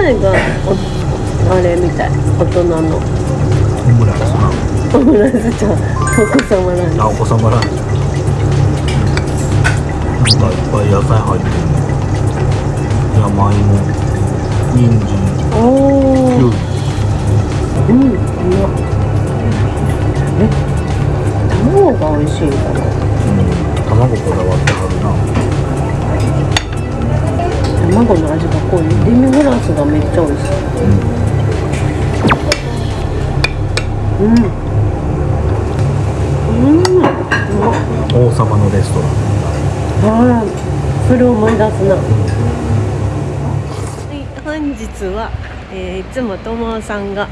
体がおあれみたい。大人のオムライスなオムライスちゃんお子様なんであお子様ランチなんかいっぱい野菜入ってる山芋人参おおうりうんうまっえ卵が美味しいんかなうん卵こだわってスがめっちゃ美味しい。うん。うん。うまっ王様のレストラン。はいそれを思い出すな、はい、本日は、えーいつも友さんが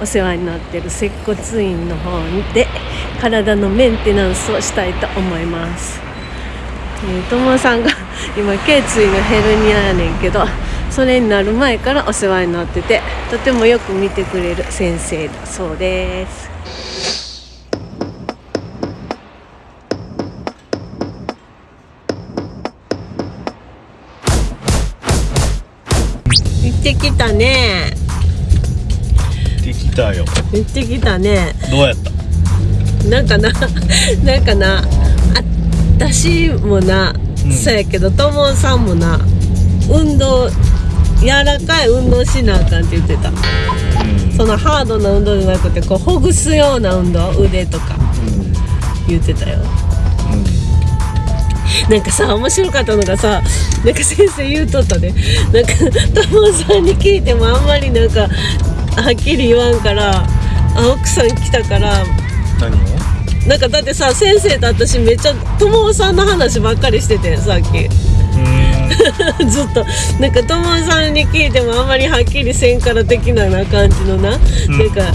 お世話になってる接骨院の方で体のメンテナンスをしたいと思います、えー、友さんが今頸椎のヘルニアやねんけどそれになる前からお世話になっててとてもよく見てくれる先生だそうです。行ってきたね。できたよ。行ってきたね。どうやった？なんかな なんかなあ私もな、うん。そうやけどともさんもな運動柔らかい運動しなあかんって言ってた。うん。そのハードな運動じゃなくてこうほぐすような運動腕とか言ってたよ。なんかさ面白かったのがさなんか先生言うとったねなんか友さんに聞いてもあんまりなんかはっきり言わんからあ奥さん来たから何を？なんかだってさ先生と私めっちゃ友さんの話ばっかりしててさっき。うん ずっと。なんか友さんに聞いてもあんまりはっきりせんから的なな感じのな、うん。なんか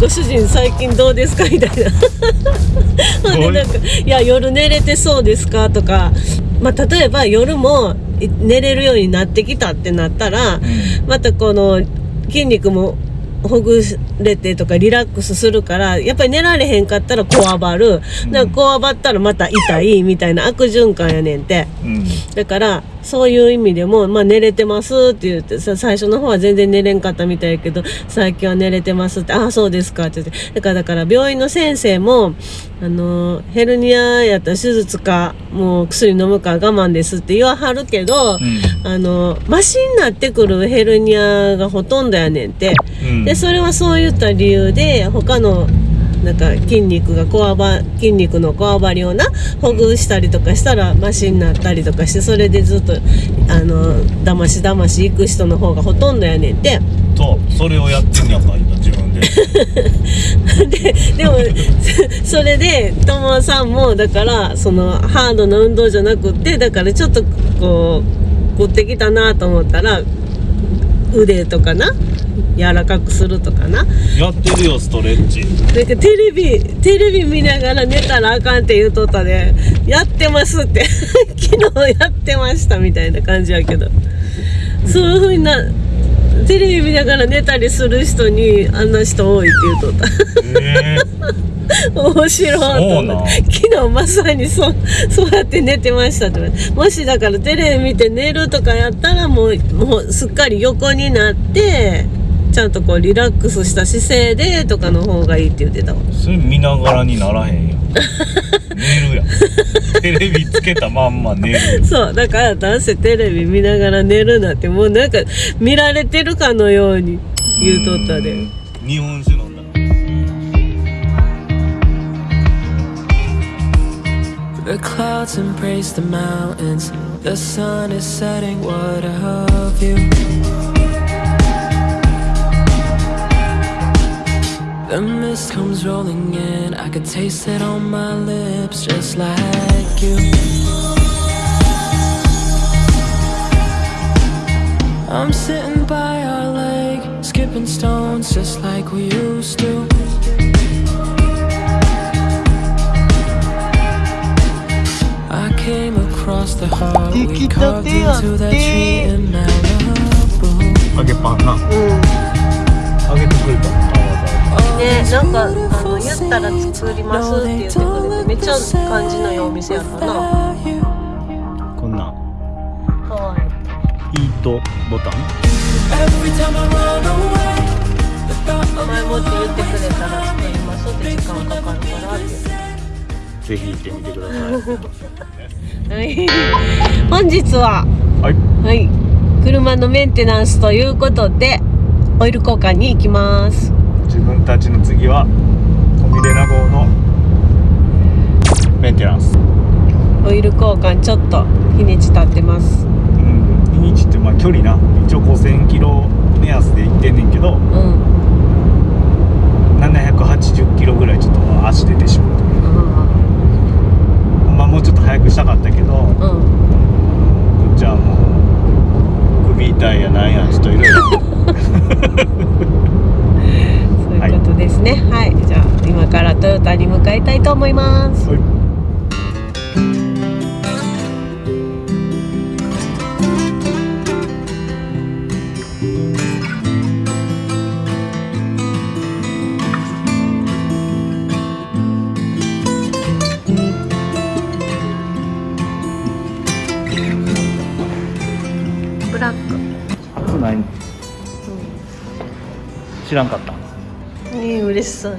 ご主人最近どうですかみたいな。ほんでなんか「いや夜寝れてそうですか?」とか、まあ、例えば夜もい寝れるようになってきたってなったら、またこの筋肉もほぐれてとかリラックスするからやっぱり寝られへんかったらこわばる、うんかこわばったらまた痛いみたいな悪循環やねんて。うん。だからそういう意味でも、まあ、寝れてますって言ってさ最初の方は全然寝れんかったみたいやけど最近は寝れてますってああそうですかって言って。だからだから病院の先生もあのヘルニアやったら手術かもう薬飲むか我慢ですって言わはるけど、あのマシになってくるヘルニアがほとんどやねんて。うん。でそれはそういった理由で他のなんか筋肉がこわば筋肉のこわばりをなほぐしたりとかしたらマシになったりとかしてそれでずっとあのだましだまし行く人の方がほとんどやねんて。とそれをやってんやんか今自分で。ででもそそれで友さんもだからそのハードな運動じゃなくってだからちょっとこう凝ってきたなと思ったら腕とかな柔らかくするとかな。やってるよストレッチ。なんかテレビテレビ見ながら寝たらあかんって言うとったで。やってますって。昨日やってましたみたいな感じやけど。そういうふうになテレビ見ながら寝たりする人にあんな人多いって言うとった。え面白い昨日まさにそうそうやって寝てましたって言われて。もしだからテレビ見て寝るとかやったらもうもうすっかり横になってちゃんとこうリラックスした姿勢でとかの方がいいって言ってたわ。ー、それ見ながらにならへんやん寝るやん。テレビつけたまんま寝るそうだから男性テレビ見ながら寝るなってもうなんか見られてるかのように言うとったで。うん日本酒飲んだ The mist comes rolling in. I could taste it on my lips just like you. I'm sitting by our lake Skipping stones just like we used to. I came across the heart We carved into that tree in Malibu. Okay, paham na Okay, tutul ba? ねなんかあの言ったら作りますって言ってくれてめっちゃ感じのいいお店やったな。こんなん。かわい。いイートトボタン？前もって言ってくれたら作りますって時間かかるからって。ぜひ行ってみてください。はい。本日ははい。はい。車のメンテナンスということでオイル交換に行きます自分たちの次はコミレナ号のメンテナンス。オイル交換ちょっと日にち経ってます。うん日にちってまあ距離な。一応5000キロ目安で行ってんねんけどうん。780キロぐらいちょっと足出てしまうまあもうちょっと早くしたかったけどこうん。っちはもう首痛いやなんやちょっといろいろそういうことですねはい、じゃあ今からトヨタに向かいたいと思います。はい。ブラック、初ない知らんかった。うん、いい嬉しそう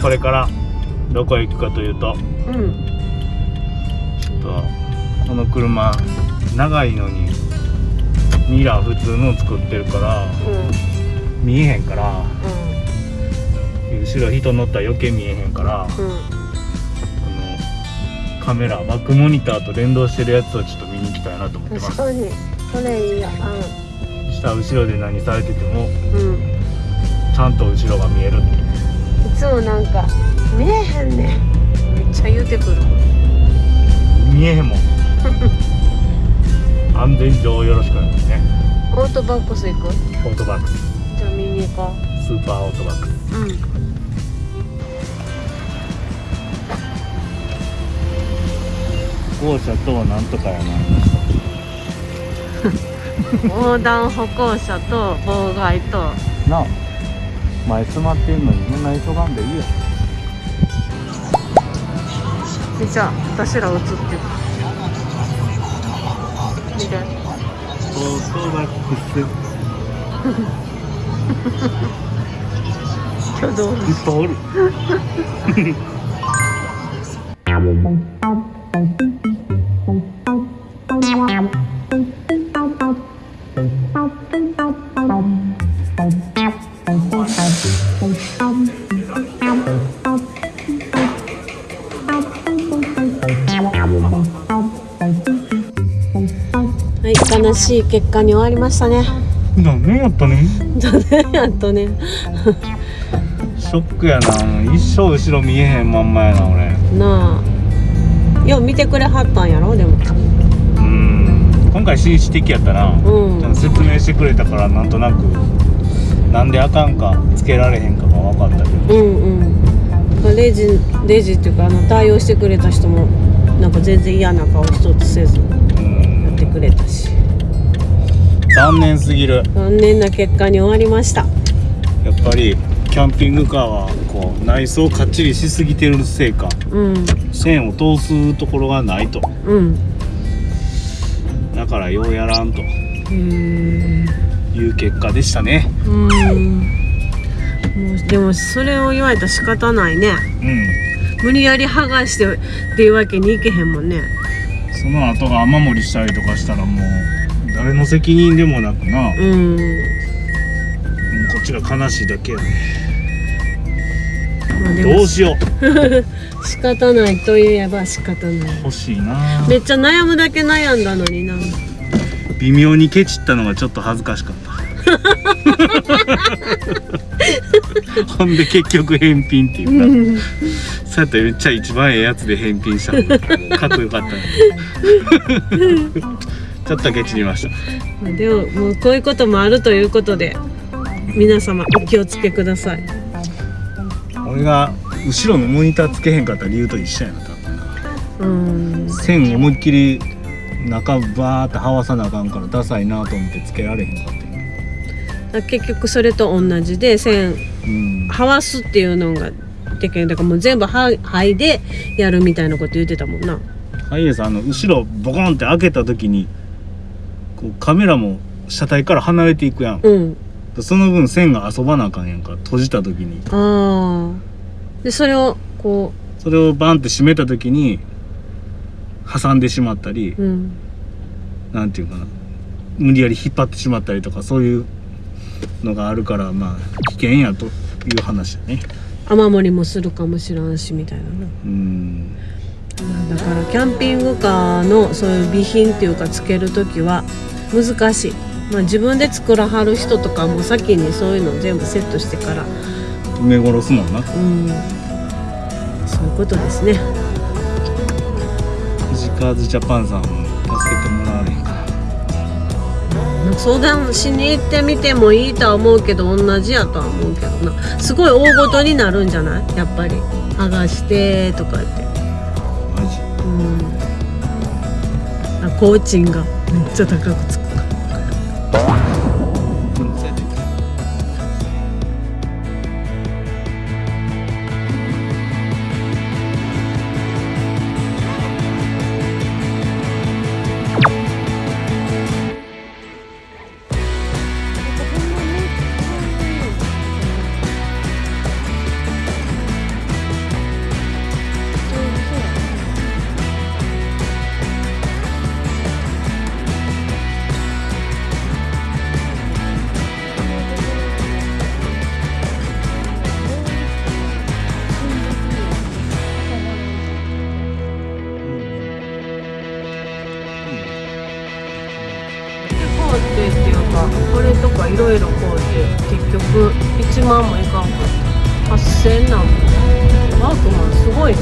これからどこへ行くかというとうん。ちょっとこの車長いのにミラー普通の作ってるからうん。見えへんから後ろ人乗ったら余計見えへんからこうん。うんのカメラバックモニターと連動してるやつをちょっと見に行きたいなと思ってます。それいいや。下後ろで何されててもちゃんと後ろが見えるつもなんか見えへんねん。めっちゃ言うてくる。見えへんもん。安全上よろしくお願いしますね。オートバックス行く？オートバックス。じゃあ見に行こスーパーオートバックス。ううん。歩行者となんとかやな。横断歩行者と妨害と。なあ前詰まってんのにそんな急がんでいいよじゃあ私ら映って。る見て。オートバックス。挙動いっぱいおる 悲しい結果に終わりましたね。何やったね？やっとね。ショックやな。一生後ろ見えへんまんまやな俺。なあ。よう見てくれはったんやろでも。うん。今回紳士的やったな、うん。説明してくれたからなんとなくなんであかんかつけられへんかが分かったけど。うんうん。レジレジっていうかあの対応してくれた人もなんか全然嫌な顔一つせずやうん。ってくれたし残念すぎる。残念な結果に終わりました。やっぱりキャンピングカーはこう内装かっちりしすぎてるせいか。うん。線を通すところがないと。うん。だからようやらんと。いう結果でしたね。うん。もうでもそれを言われたら仕方ないね。うん。無理やり剥がしてっていうわけにいけへんもんね。その後が雨漏りしたりとかしたらもう誰の責任でもなくな、もううん。こっちが悲しいだけやね。まあどうしよ 仕方ないといえば仕方ない。う欲しいな。めっちゃ悩むだけ悩んだのにな。微妙にケチったのがちょっと恥ずかしかった。ほんで結局返品っていうな、うんそうやったらめっちゃ一番ええやつで返品したのかっこよかったねちょっとケチりました。まあでももうこういうこともあるということで皆様お気をつけください。俺が後ろのモニターつけへんかった理由と一緒やな多分な。うん。線思いっきり中バーってはわさなあかんからダサいなと思ってつけられへんかった結局それと同じで線うん。はわすっていうのができるだからもう全部は剥いでやるみたいなこと言ってたもんな。ハイエースあの後ろボコンって開けた時にこうカメラも車体から離れていくやん。うん。その分線が遊ばなあかんやんか。閉じた時に。ああでそれをこそれをバンって閉めた時に挟んでしまったりううん。なんていうかな。無理やり引っ張ってしまったりとかそういうのがあるからまあ危険やという話だね。雨漏りもするかもしらんしみたいななうん。まあだからキャンピングカーのそういう備品っていうかつける時は難しい、まあ、自分で作らはる人とかも先にそういうの全部セットしてから。埋め殺すもんな。うん。そういうことですね。富士カーズジャパンさんも助けてもらわれへんか相談しに行ってみてもいいとは思うけど同じやとは思うけどな。すごい大ごとになるんじゃない？やっぱり。剥がしてとか言って。マジ。うん。あ工賃がめっちゃ高くつく。これとかいろいろこうて結局1万もいかんかった。8000なんもワークマンすごいな